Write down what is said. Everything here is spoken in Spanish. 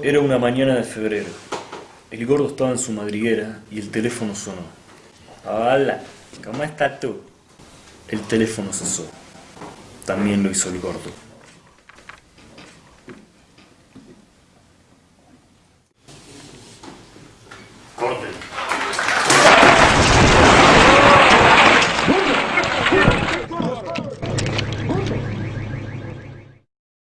Era una mañana de febrero. El gordo estaba en su madriguera y el teléfono sonó. Hola, ¿cómo estás tú? El teléfono cesó. También lo hizo el gordo. Corte.